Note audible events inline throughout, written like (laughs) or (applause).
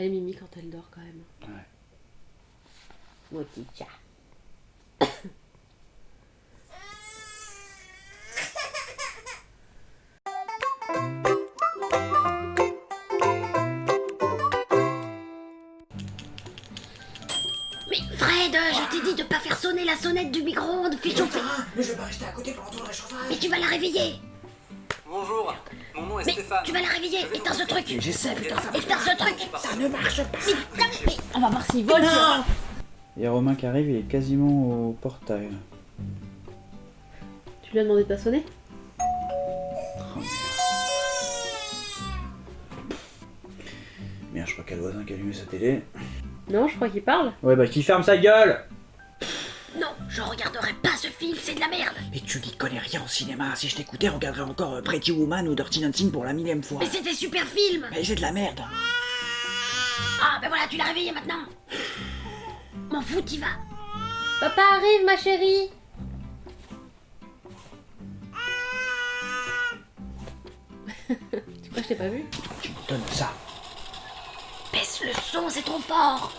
Elle est mimi quand elle dort quand même. Ouais. Mon petit chat. Mais Fred, je t'ai dit de pas faire sonner la sonnette du micro-ondes, fais chauffer. Mais je vais pas rester à côté pendant tout le réchauffage. Mais tu vas la réveiller. Bonjour, mon nom est Mais Stéphane. tu vas la réveiller. Éteins ce truc. J'essaie, putain, ça Éteins ce truc. Ça ne marche pas. Mais putain, mais on va voir s'il vole. Non Il y a Romain qui arrive, il est quasiment au portail. Tu lui as demandé de pas sonner? Merde, je crois qu'il y a le voisin qui a allumé sa télé. Non, je crois qu'il parle. Ouais, bah qui ferme sa gueule je regarderai pas ce film, c'est de la merde. Mais tu n'y connais rien au cinéma. Si je t'écoutais, on regarderait encore euh, Pretty Woman ou Dirty Dancing pour la millième fois. Mais c'est des super films. Mais c'est de la merde. Ah, ben voilà, tu l'as réveillé maintenant. M'en fous, t'y vas. Papa arrive, ma chérie Tu crois que je t'ai pas vu? Tu me donnes ça. Baisse le son, c'est trop fort.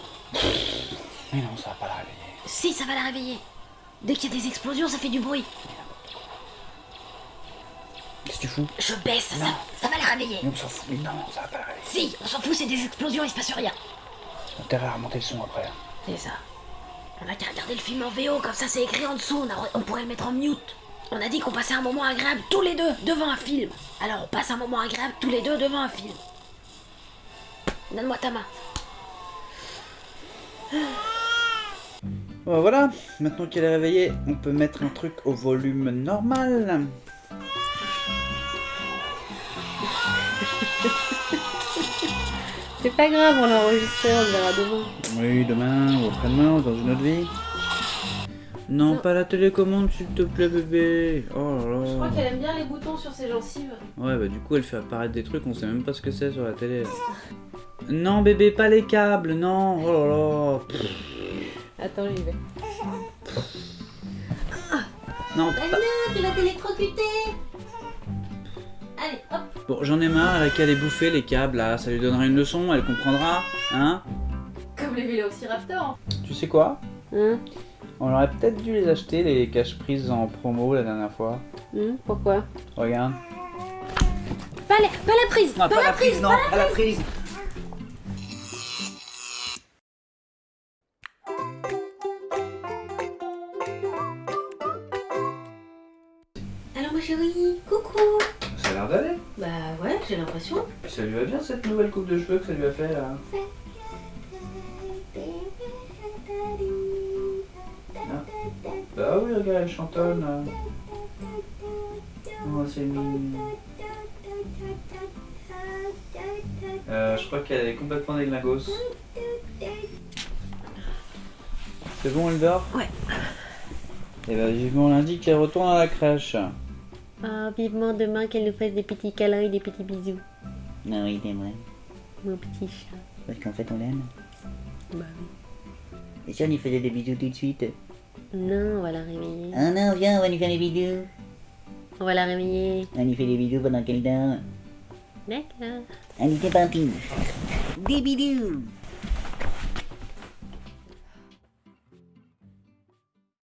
Mais non, ça va pas la réveiller. Si, ça va la réveiller. Dès qu'il y a des explosions, ça fait du bruit. Qu'est-ce que tu fous Je baisse, ça, ça va la réveiller. Mais on s'en fout. Mais non, ça va pas la réveiller. Si, on s'en fout, c'est des explosions, il se passe rien. On intérêt à remonter le son après. C'est ça. On a qu'à regarder le film en VO, comme ça c'est écrit en dessous, on, a- on pourrait le mettre en mute. On a dit qu'on passait un moment agréable tous les deux devant un film. Alors on passe un moment agréable tous les deux devant un film. Donne-moi ta main. Bon, voilà, maintenant qu'elle est réveillée, on peut mettre un truc au volume normal. (laughs) C'est pas grave, on l'a enregistré, on le verra demain. Oui, demain ou après-demain, ou dans une autre vie. Non, pas la télécommande, s'il te plaît, bébé. Oh là Je crois là. qu'elle aime bien les boutons sur ses gencives. Ouais, bah du coup, elle fait apparaître des trucs, on sait même pas ce que c'est sur la télé. Non, bébé, pas les câbles, non. Oh là là. Pff, Attends, j'y vais. (laughs) Non, pas... tu vas t'électrocuter Allez, hop Bon, j'en ai marre, elle a qu'à les bouffer, les câbles, là. Ça lui donnera une leçon, elle comprendra. Hein Comme les Vélociraptors. Tu sais quoi? Hein? On aurait peut-être dû les acheter, les caches-prises en promo la dernière fois. Hum, Pourquoi? Regarde. pas la, pas la prise Non, pas la prise, non, pas la prise. Alors ma chérie, coucou Ça a l'air d'aller. Bah ouais, j'ai l'impression. Ça lui va bien cette nouvelle coupe de cheveux que ça lui a fait là. Bah oui, regarde, elle chantonne. là. Oh, c'est mignon. Euh, je crois qu'elle est complètement déglingos. C'est bon, elle dort Ouais. Et bah vivement lundi qu'elle retourne à la crèche. Ah, vivement demain qu'elle nous fasse des petits câlins et des petits bisous. Non, il aimerait. Mon petit chat. Parce qu'en fait, on l'aime. Bah Et si on lui faisait des bisous tout de suite? Non, on va la réveiller. Ah non, viens, on va lui faire des bisous. On va la réveiller. On lui fait des bisous pendant qu'elle dort. D'accord. Allez, c'est parti. Des bisous.